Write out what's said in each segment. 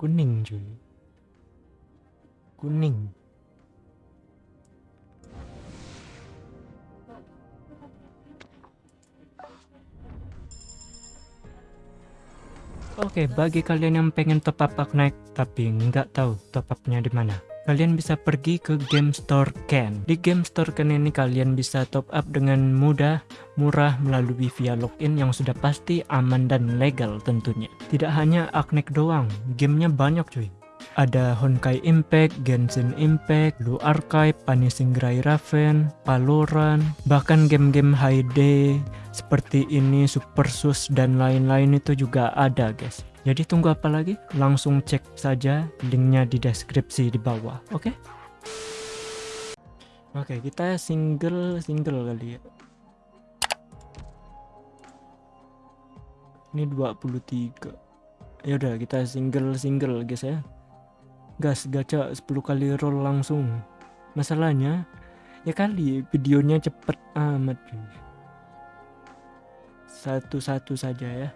Kuning cuy. Kuning. Oke, bagi kalian yang pengen top up Aknaik tapi nggak tahu top upnya di mana, kalian bisa pergi ke Game Store Ken. Di Game Store Ken ini kalian bisa top up dengan mudah, murah melalui via login yang sudah pasti aman dan legal tentunya. Tidak hanya Aknaik doang, gamenya banyak cuy. Ada Honkai Impact, Genshin Impact, Blue Archive, Punishing Gray Raven, Valorant, bahkan game-game high day seperti ini, Super Sus dan lain-lain itu juga ada guys. Jadi tunggu apa lagi? Langsung cek saja linknya di deskripsi di bawah, oke? Okay? Oke, okay, kita single-single kali ya. Ini 23. Ya udah kita single-single guys ya gas gacha 10 kali roll langsung masalahnya ya kali videonya cepet amat satu-satu saja ya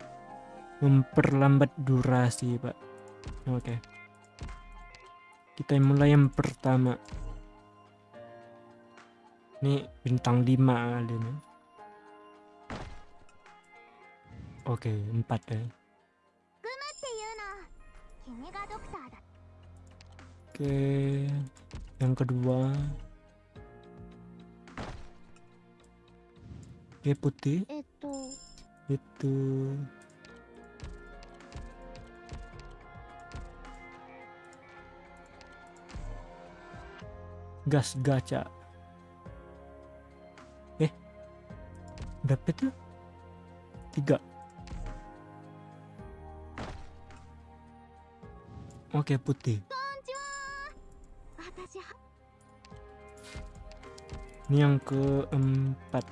memperlambat durasi pak oke okay. kita mulai yang pertama ini bintang 5 kali ini oke okay, 4 ya Oke, yang kedua. Oke, putih. Itu. Gas gacha. Eh. Berapa itu? Tiga. Oke, putih. Ini yang keempat.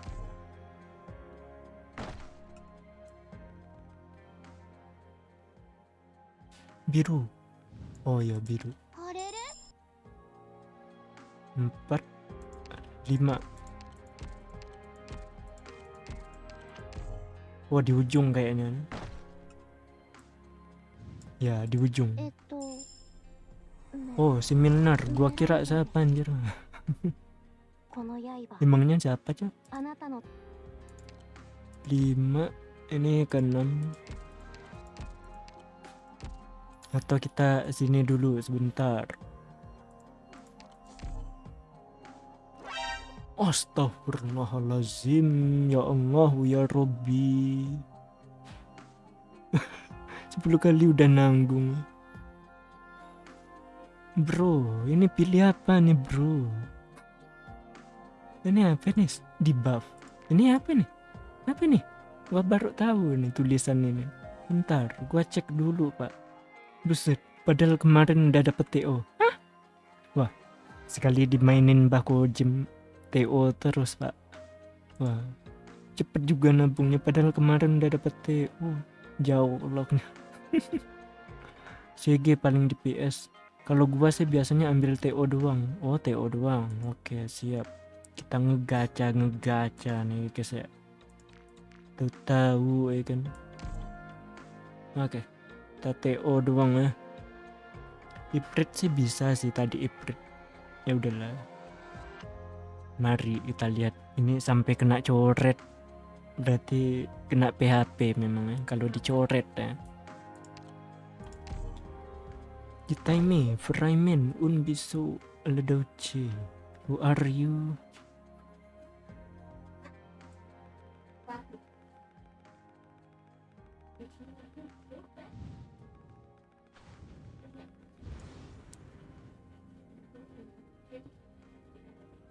Biru. Oh ya biru. Empat, lima. Wah di ujung kayaknya. Ya di ujung. Oh si Milner. Gua kira siapa anjir. Emangnya siapa cok? Lima ini ke enam atau kita sini dulu sebentar Astaghfirullahalazim ya Allah ya Robbi 10 kali udah nanggung. Bro ini pilih apa nih bro? Ini apa nih di buff? Ini apa nih? Apa nih? Gua baru tahu nih tulisan ini. Bentar gua cek dulu pak. Buset padahal kemarin udah dapet TO Hah? wah sekali dimainin baku jam TO terus pak. Wah cepet juga nabungnya padahal kemarin udah dapet TO jauh lognya CG paling di PS kalau gua sih biasanya ambil TO doang. Oh TO doang. Oke siap. Kita ngegaca ngegaca nih guys ya. Tuh tahu ya kan? Oke kita TO doang ya. Iprit sih bisa sih tadi Iprit ya udahlah mari kita lihat. Ini sampai kena coret. Berarti kena PHP memang ya kalau dicoret ya. Kita ini Fraimen Unbisu Ledoche Who are you?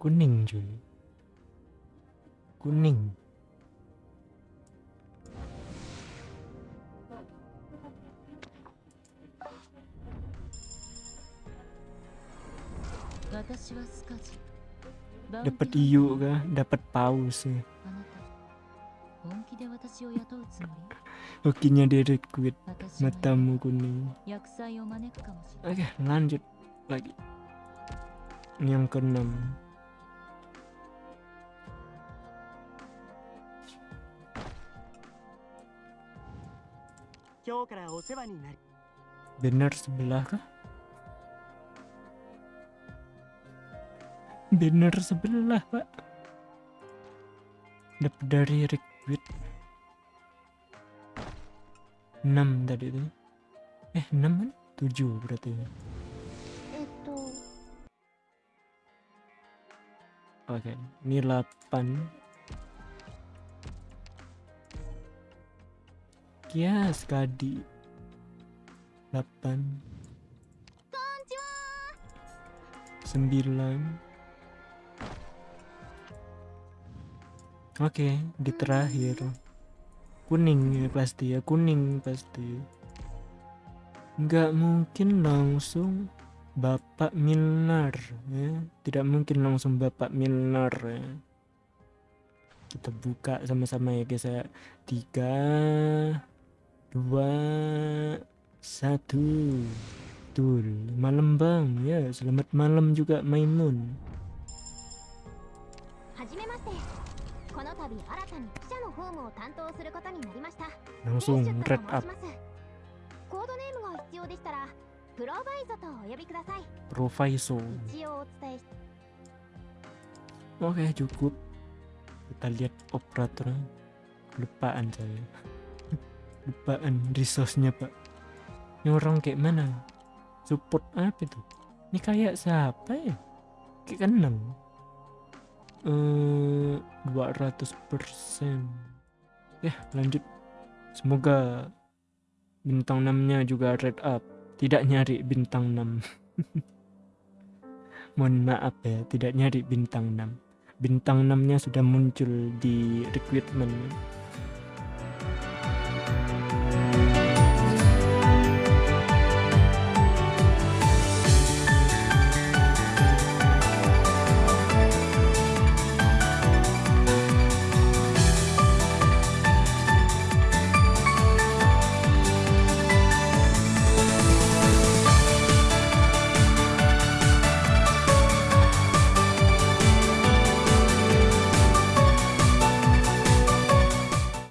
Kuning cuy. Kuning. Dapat iu kah? Dapat paus ya Hokinya direkrut matamu kuning. Oke lanjut lagi. Yang keenam Banner sebelah kah? Banner sebelah, Pak. Dapat dari Rickwit. 6 tadi itu. Eh, 6 kan? 7 berarti. Itu. Oke, okay. ini 8. Ya sekali 8 9 Oke, di terakhir kuning ya pasti ya kuning pasti. Nggak mungkin langsung Bapak Milner ya, tidak mungkin langsung Bapak Milner ya. Kita buka sama-sama ya guys ya. Tiga, dua satu. Tur malam bang. Ya selamat malam juga Maimun. Langsung red up. proviso oke okay, cukup. Kita lihat operatornya. Lupaan saya. Lupaan resource-nya pak. Ini orang kayak mana? Support apa itu? Ini kayak siapa ya? Kayak kenal Eh 200% Ya lanjut. Semoga Bintang 6 nya juga red up. Tidak nyari bintang 6 Mohon maaf ya Tidak nyari bintang 6 bintang 6 nya sudah muncul di recruitment